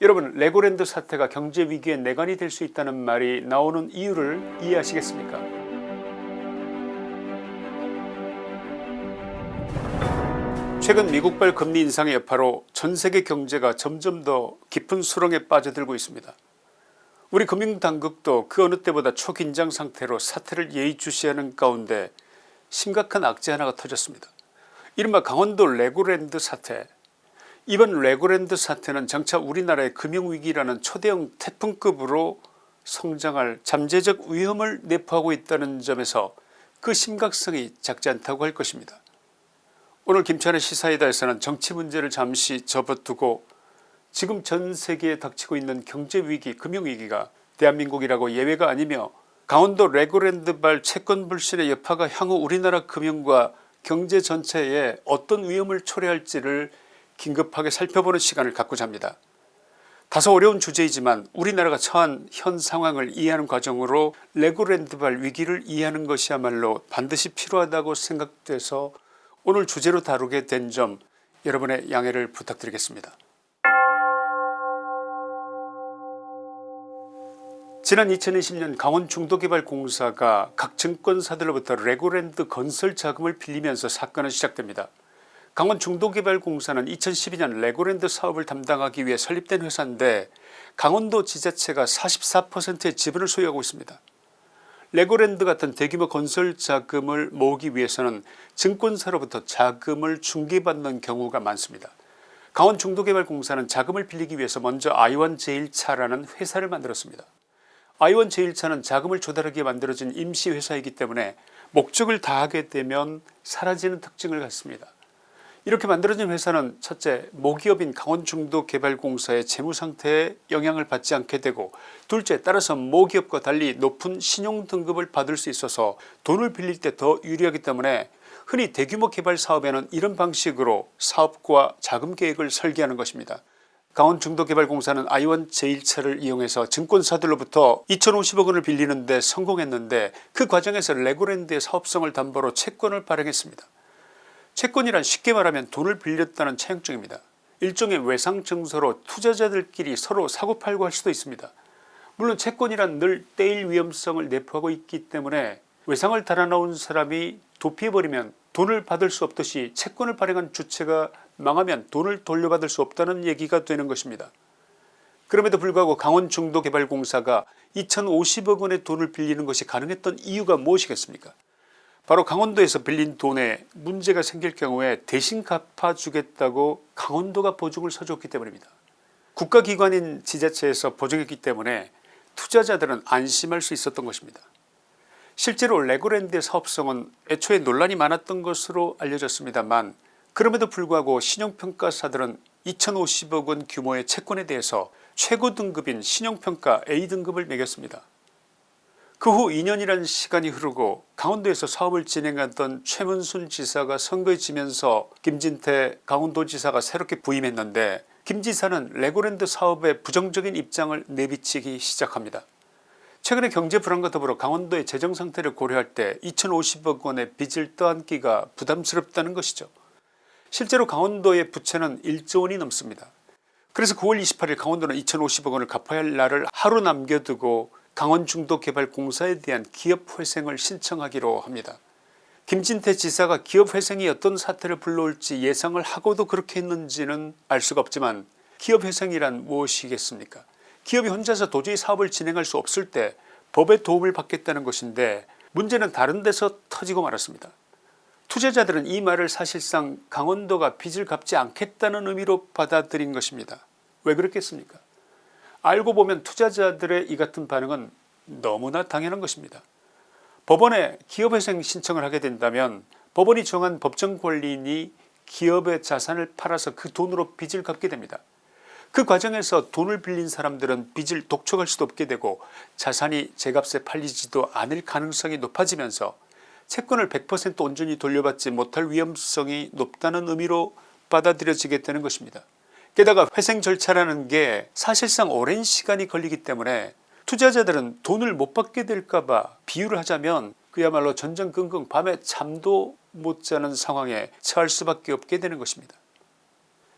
여러분 레고랜드 사태가 경제위기의 뇌관이 될 수 있다는 말이 나오는 이유를 이해하시겠습니까 최근 미국발 금리 인상의 여파로 전세계 경제가 점점 더 깊은 수렁에 빠져들고 있습니다. 우리 금융당국도 그 어느 때보다 초긴장 상태로 사태를 예의주시하는 가운데 심각한 악재 하나가 터졌습니다. 이른바 강원도 레고랜드 사태 이번 레고랜드 사태는 장차 우리나라의 금융위기라는 초대형 태풍급으로 성장할 잠재적 위험을 내포하고 있다는 점에서 그 심각성이 작지 않다고 할 것입니다. 오늘 김천의 시사이다에서는 정치 문제를 잠시 접어두고 지금 전세계에 닥치고 있는 경제위기 금융위기가 대한민국이라고 예외가 아니며 강원도 레고랜드발 채권 불신의 여파가 향후 우리나라 금융과 경제 전체에 어떤 위험을 초래할지를 긴급하게 살펴보는 시간을 갖고자 합니다. 다소 어려운 주제이지만 우리나라가 처한 현 상황을 이해하는 과정으로 레고랜드발 위기를 이해하는 것이야말로 반드시 필요하다고 생각돼서 오늘 주제로 다루게 된 점 여러분의 양해를 부탁드리겠습니다. 지난 2020년 강원중도개발공사가 각 증권사들로부터 레고랜드 건설 자금을 빌리면서 사건은 시작됩니다. 강원중도개발공사는 2012년 레고랜드 사업을 담당하기 위해 설립된 회사인데 강원도 지자체가 44%의 지분을 소유하고 있습니다. 레고랜드 같은 대규모 건설 자금을 모으기 위해서는 증권사로부터 자금을 중개받는 경우가 많습니다. 강원중도개발공사는 자금을 빌리기 위해서 먼저 아이원제일차라는 회사를 만들었습니다. 아이원제일차는 자금을 조달하기 위해 만들어진 임시회사이기 때문에 목적을 다하게 되면 사라지는 특징을 갖습니다. 이렇게 만들어진 회사는 첫째 모기업인 강원중도개발공사의 재무상태에 영향을 받지 않게 되고 둘째 따라서 모기업과 달리 높은 신용등급을 받을 수 있어서 돈을 빌릴 때 더 유리하기 때문에 흔히 대규모 개발 사업에는 이런 방식으로 사업과 자금 계획을 설계하는 것입니다. 강원중도개발공사는 아이원 제1차를 이용해서 증권사들로부터 2050억 원을 빌리는 데 성공했는데 그 과정에서 레고랜드의 사업성을 담보로 채권을 발행했습니다. 채권이란 쉽게 말하면 돈을 빌렸다는 차용증입니다. 일종의 외상증서로 투자자들끼리 서로 사고팔고 할 수도 있습니다. 물론 채권이란 늘 떼일 위험성을 내포하고 있기 때문에 외상을 달아놓은 사람이 도피해버리면 돈을 받을 수 없듯이 채권을 발행한 주체가 망하면 돈을 돌려받을 수 없다는 얘기가 되는 것입니다. 그럼에도 불구하고 강원중도개발공사가 2050억원의 돈을 빌리는 것이 가능했던 이유가 무엇이겠습니까 바로 강원도에서 빌린 돈에 문제가 생길 경우에 대신 갚아주겠다고 강원도가 보증을 서줬기 때문입니다. 국가기관인 지자체에서 보증했기 때문에 투자자들은 안심할 수 있었던 것입니다. 실제로 레고랜드의 사업성은 애초에 논란이 많았던 것으로 알려졌습니다만 그럼에도 불구하고 신용평가사들은 2050억원 규모의 채권에 대해서 최고 등급인 신용평가 A등급을 매겼습니다. 그 후 2년이라는 시간이 흐르고 강원도에서 사업을 진행하던 최문순 지사가 선거에 지면서 김진태 강원도지사가 새롭게 부임했는데 김 지사는 레고랜드 사업에 부정적인 입장을 내비치기 시작합니다. 최근에 경제 불안과 더불어 강원도의 재정 상태를 고려할 때 2050억 원의 빚을 떠안기가 부담스럽다는 것이죠. 실제로 강원도의 부채는 1조 원이 넘습니다. 그래서 9월 28일 강원도는 2050억 원을 갚아야 할 날을 하루 남겨두고 강원중도개발공사에 대한 기업회생을 신청하기로 합니다. 김진태 지사가 기업회생이 어떤 사태를 불러올지 예상을 하고도 그렇게 했는지는 알 수가 없지만 기업회생이란 무엇이겠습니까 기업이 혼자서 도저히 사업을 진행할 수 없을 때 법의 도움을 받겠다는 것인데 문제는 다른 데서 터지고 말았습니다. 투자자들은 이 말을 사실상 강원도가 빚을 갚지 않겠다는 의미로 받아들인 것입니다. 왜 그렇겠습니까 알고 보면 투자자들의 이 같은 반응은 너무나 당연한 것입니다. 법원에 기업회생 신청을 하게 된다면 법원이 정한 법정 권리인이 기업의 자산을 팔아서 그 돈으로 빚을 갚게 됩니다. 그 과정에서 돈을 빌린 사람들은 빚을 독촉할 수도 없게 되고 자산이 제값에 팔리지도 않을 가능성이 높아지면서 채권을 100% 온전히 돌려받지 못할 위험성이 높다는 의미로 받아들여지게 되는 것입니다. 게다가 회생 절차라는 게 사실상 오랜 시간이 걸리기 때문에 투자자들은 돈을 못 받게 될까봐 비유를 하자면 그야말로 전전긍긍 밤에 잠도 못 자는 상황에 처할 수밖에 없게 되는 것입니다.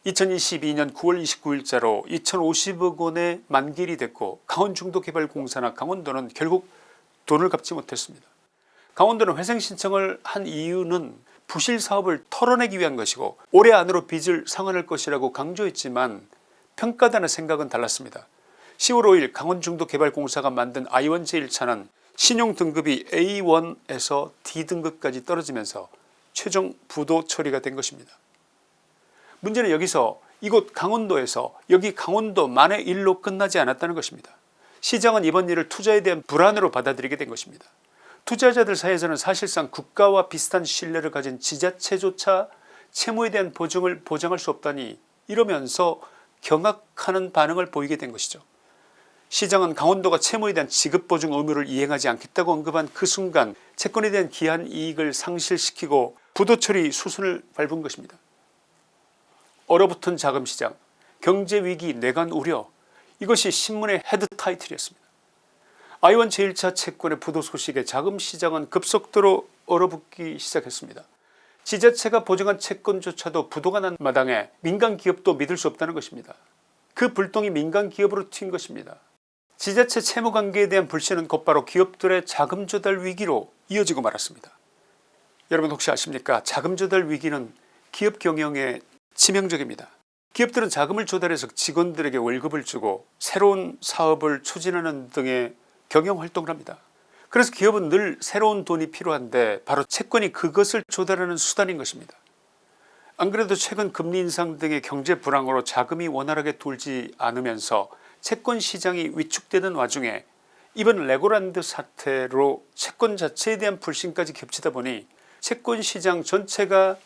2022년 9월 29일자로 2050억 원의 만기일이 됐고 강원중도개발공사나 강원도는 결국 돈을 갚지 못했습니다. 강원도는 회생 신청을 한 이유는 부실 사업을 털어내기 위한 것이고 올해 안으로 빚을 상환할 것이라고 강조했지만 평가단의 생각은 달랐습니다. 10월 5일 강원중도개발공사가 만든 I1 제1차는 신용등급이 A1에서 D등급까지 떨어지면서 최종 부도 처리가 된 것입니다. 문제는 여기서 이곳 강원도에서 여기 강원도 만의 일로 끝나지 않았다는 것입니다. 시장은 이번 일을 투자에 대한 불안으로 받아들이게 된 것입니다. 투자자들 사이에서는 사실상 국가와 비슷한 신뢰를 가진 지자체조차 채무에 대한 보증을 보장할 수 없다니 이러면서 경악하는 반응을 보이게 된 것이죠. 시장은 강원도가 채무에 대한 지급보증 의무를 이행하지 않겠다고 언급한 그 순간 채권에 대한 기한 이익을 상실시키고 부도처리 수순을 밟은 것입니다. 얼어붙은 자금시장 경제위기 뇌관 우려 이것이 신문의 head title이었습니다. 아이원 제1차 채권의 부도 소식에 자금시장은 급속도로 얼어붙기 시작했습니다. 지자체가 보증한 채권조차도 부도가 난 마당에 민간기업도 믿을 수 없다는 것입니다. 그 불똥이 민간기업으로 튄 것입니다. 지자체 채무관계에 대한 불신은 곧바로 기업들의 자금 조달 위기로 이어지고 말았습니다. 여러분 혹시 아십니까 자금 조달 위기는 기업 경영에 치명적입니다. 기업들은 자금을 조달해서 직원들에게 월급을 주고 새로운 사업을 추진하는 등의 경영활동을 합니다. 그래서 기업은 늘 새로운 돈이 필요한데 바로 채권이 그것을 조달하는 수단인 것입니다. 안 그래도 최근 금리 인상 등의 경제 불황으로 자금이 원활하게 돌지 않으면서 채권 시장이 위축되는 와중에 이번 레고란드 사태로 채권 자체에 대한 불신까지 겹치다 보니 채권 시장 전체가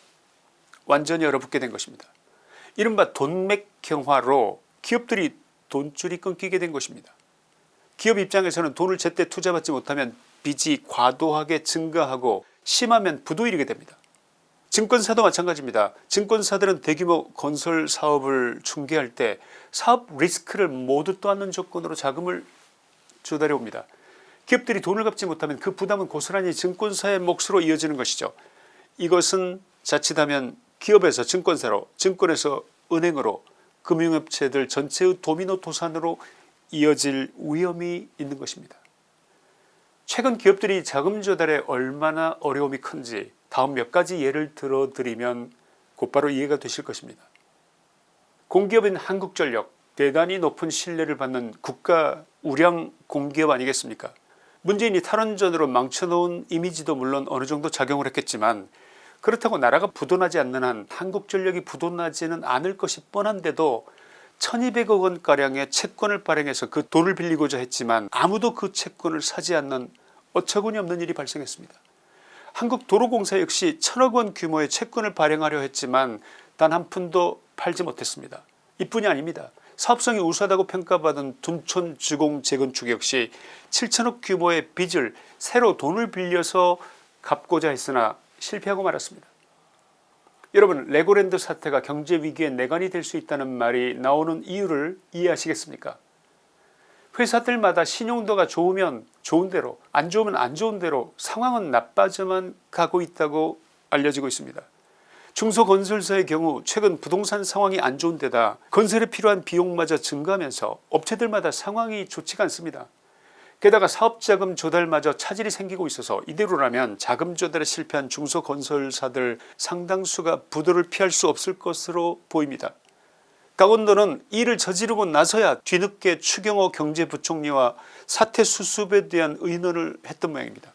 완전히 얼어붙게 된 것입니다. 이른바 돈맥 경화로 기업들이 돈줄이 끊기게 된 것입니다. 기업 입장에서는 돈을 제때 투자받지 못하면 빚이 과도하게 증가하고 심하면 부도일게 됩니다. 증권사도 마찬가지입니다. 증권사들은 대규모 건설 사업을 중개할 때 사업 리스크를 모두 떠안는 조건으로 자금을 조달해 옵니다. 기업들이 돈을 갚지 못하면 그 부담은 고스란히 증권사의 몫으로 이어지는 것이죠. 이것은 자칫하면 기업에서 증권사로 증권에서 은행으로 금융업체들 전체의 도미노 도산으로 이어질 위험이 있는 것입니다. 최근 기업들이 자금 조달에 얼마나 어려움이 큰지 다음 몇 가지 예를 들어 드리면 곧바로 이해가 되실 것입니다. 공기업인 한국전력 대단히 높은 신뢰를 받는 국가 우량 공기업 아니겠습니까 문재인이 탈원전으로 망쳐놓은 이미지도 물론 어느정도 작용을 했겠지만 그렇다고 나라가 부도나지 않는 한 한국전력이 부도나지는 않을 것이 뻔한데도 1200억 원가량의 채권을 발행해서 그 돈을 빌리고자 했지만 아무도 그 채권을 사지 않는 어처구니 없는 일이 발생했습니다. 한국도로공사 역시 천억 원 규모의 채권을 발행하려 했지만 단 한 푼도 팔지 못했습니다. 이뿐이 아닙니다. 사업성이 우수하다고 평가받은 둔촌 주공 재건축 역시 7천억 규모의 빚을 새로 돈을 빌려서 갚고자 했으나 실패하고 말았습니다. 여러분 레고랜드 사태가 경제 위기의 내관이 될 수 있다는 말이 나오는 이유를 이해하시겠습니까 회사들마다 신용도가 좋으면 좋은 대로 안 좋으면 안 좋은 대로 상황은 나빠져만 가고 있다고 알려지고 있습니다. 중소건설사의 경우 최근 부동산 상황이 안 좋은 데다 건설에 필요한 비용마저 증가하면서 업체들마다 상황이 좋지가 않습니다. 게다가 사업자금 조달마저 차질이 생기고 있어서 이대로라면 자금 조달에 실패한 중소건설사들 상당수가 부도를 피할 수 없을 것으로 보입니다. 강원도는 이를 저지르고 나서야 뒤늦게 추경호 경제부총리와 사태 수습에 대한 의논을 했던 모양입니다.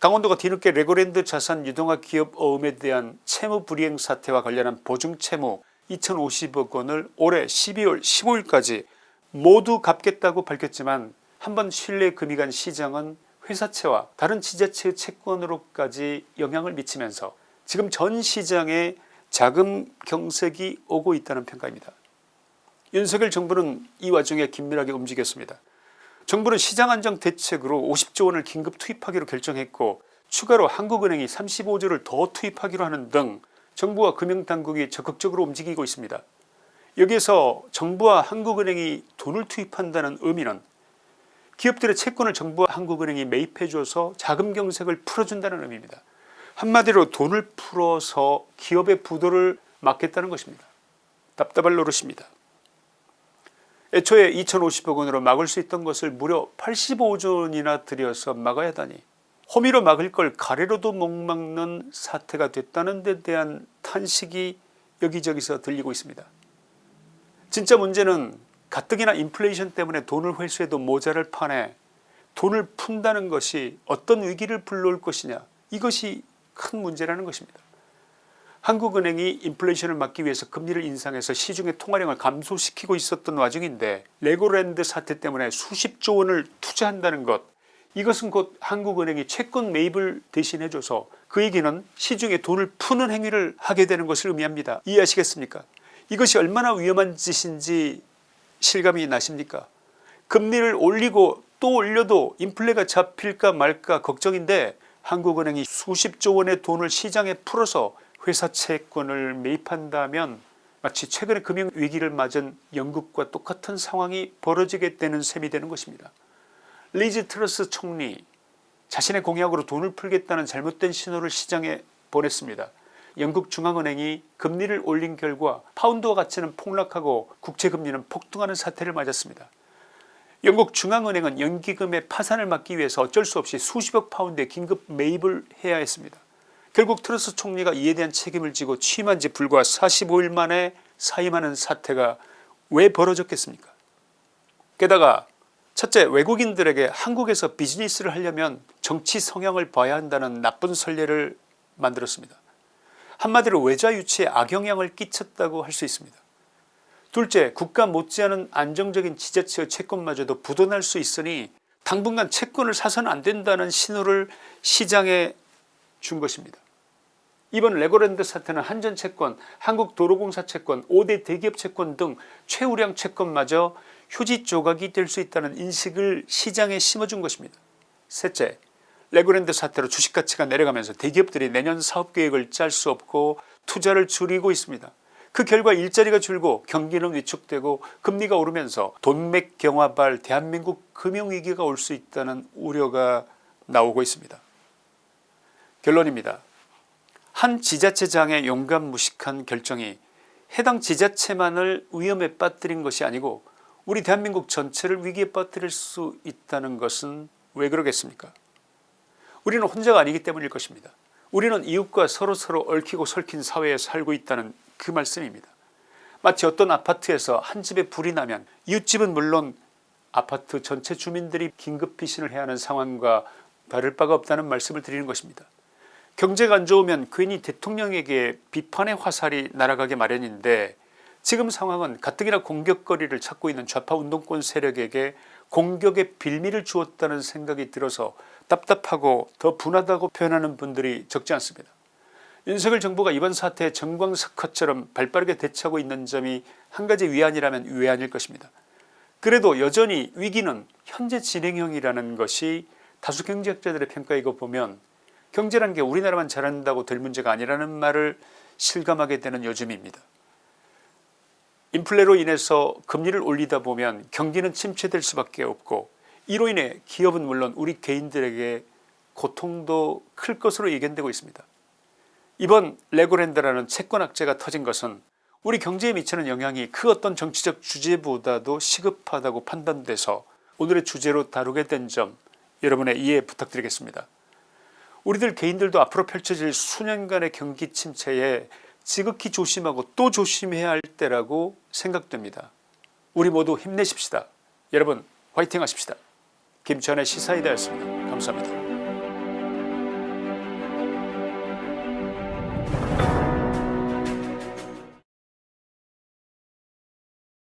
강원도가 뒤늦게 레고랜드 자산 유동화 기업 어음에 대한 채무 불이행 사태와 관련한 보증채무 2050억 원을 올해 12월 15일까지 모두 갚겠다고 밝혔지만 한번 신뢰 금이 간 시장은 회사채와 다른 지자체의 채권으로까지 영향을 미치면서 지금 전 시장에 자금 경색이 오고 있다는 평가입니다. 윤석열 정부는 이 와중에 긴밀하게 움직였습니다. 정부는 시장안정 대책으로 50조 원을 긴급 투입하기로 결정했고 추가로 한국은행이 35조를 더 투입하기로 하는 등 정부와 금융당국이 적극적으로 움직이고 있습니다. 여기에서 정부와 한국은행이 돈을 투입한다는 의미는 기업들의 채권을 정부와 한국은행이 매입해줘서 자금 경색을 풀어준다는 의미입니다. 한마디로 돈을 풀어서 기업의 부도를 막겠다는 것입니다. 답답할 노릇입니다. 애초에 2050억 원으로 막을 수 있던 것을 무려 85조 원이나 들여서 막아야 하다니 호미로 막을 걸 가래로도 못 막는 사태가 됐다는 데 대한 탄식이 여기저기서 들리고 있습니다. 진짜 문제는 가뜩이나 인플레이션 때문에 돈을 회수해도 모자랄 판에 돈을 푼다는 것이 어떤 위기를 불러올 것이냐 이것이 큰 문제라는 것입니다. 한국은행이 인플레이션을 막기 위해서 금리를 인상해서 시중의 통화량을 감소시키고 있었던 와중인데 레고랜드 사태 때문에 수십조 원을 투자한다는 것 이것은 곧 한국은행이 채권 매입을 대신해 줘서 그 얘기는 시중에 돈을 푸는 행위를 하게 되는 것을 의미합니다. 이해하시겠습니까 이것이 얼마나 위험한 짓인지 실감이 나십니까 금리를 올리고 또 올려도 인플레가 잡힐까 말까 걱정인데 한국은행이 수십조 원의 돈을 시장에 풀어서 회사 채권을 매입한다면 마치 최근에 금융위기를 맞은 영국과 똑같은 상황이 벌어지게 되는 셈이 되는 것입니다. 리즈 트러스 총리 자신의 공약으로 돈을 풀겠다는 잘못된 신호를 시장에 보냈습니다. 영국 중앙은행이 금리를 올린 결과 파운드화 가치는 폭락하고 국채금리는 폭등하는 사태를 맞았습니다. 영국 중앙은행은 연기금의 파산을 막기 위해서 어쩔 수 없이 수십억 파운드의 긴급 매입을 해야 했습니다. 결국 트러스 총리가 이에 대한 책임을 지고 취임한 지 불과 45일 만에 사임하는 사태가 왜 벌어졌겠습니까 게다가 첫째 외국인들에게 한국에서 비즈니스를 하려면 정치 성향을 봐야 한다는 나쁜 선례를 만들었습니다. 한마디로 외자 유치에 악영향을 끼쳤다고 할 수 있습니다. 둘째 국가 못지않은 안정적인 지자체의 채권마저도 부도날 수 있으니 당분간 채권을 사서는 안된다는 신호를 시장에 준 것입니다. 이번 레고랜드 사태는 한전채권 한국도로공사 채권 5대 대기업 채권 등 최우량 채권마저 휴지 조각이 될 수 있다는 인식을 시장에 심어준 것입니다. 셋째 레고랜드 사태로 주식가치가 내려가면서 대기업들이 내년 사업계획을 짤 수 없고 투자를 줄이고 있습니다. 그 결과 일자리가 줄고 경기는 위축되고 금리가 오르면서 돈맥 경화발 대한민국 금융위기가 올 수 있다는 우려가 나오고 있습니다. 결론입니다. 한 지자체장의 용감 무식한 결정이 해당 지자체만을 위험에 빠뜨린 것이 아니고 우리 대한민국 전체를 위기에 빠뜨릴 수 있다는 것은 왜 그러겠습니까 우리는 혼자가 아니기 때문일 것입니다. 우리는 이웃과 서로 서로 얽히고 설킨 사회에 살고 있다는 그 말씀입니다. 마치 어떤 아파트에서 한 집에 불이 나면 이웃집은 물론 아파트 전체 주민들이 긴급 피신을 해야 하는 상황과 다를 바가 없다는 말씀을 드리는 것입니다. 경제가 안 좋으면 괜히 대통령에게 비판의 화살이 날아가게 마련인데 지금 상황은 가뜩이나 공격거리를 찾고 있는 좌파 운동권 세력에게 공격의 빌미를 주었다는 생각이 들어서 답답하고 더 분하다고 표현하는 분들이 적지 않습니다. 윤석열 정부가 이번 사태에 정광석화처럼 발빠르게 대처하고 있는 점이 한 가지 위안이라면 위안일 것입니다. 그래도 여전히 위기는 현재 진행형이라는 것이 다수 경제학자들의 평가이고 보면 경제라는 게 우리나라만 잘한다고 될 문제가 아니라는 말을 실감하게 되는 요즘입니다. 인플레로 인해서 금리를 올리다 보면 경기는 침체될 수밖에 없고 이로 인해 기업은 물론 우리 개인들에게 고통도 클 것으로 예견되고 있습니다. 이번 레고랜드라는 채권 악재가 터진 것은 우리 경제에 미치는 영향이 그 어떤 정치적 주제보다도 시급하다고 판단돼서 오늘의 주제로 다루게 된 점 여러분의 이해 부탁드리겠습니다. 우리들 개인들도 앞으로 펼쳐질 수년간의 경기 침체에 지극히 조심하고 또 조심해야 할 때라고 생각됩니다. 우리 모두 힘내십시다. 여러분 화이팅 하십시다. 김천의 시사이다였습니다. 감사합니다.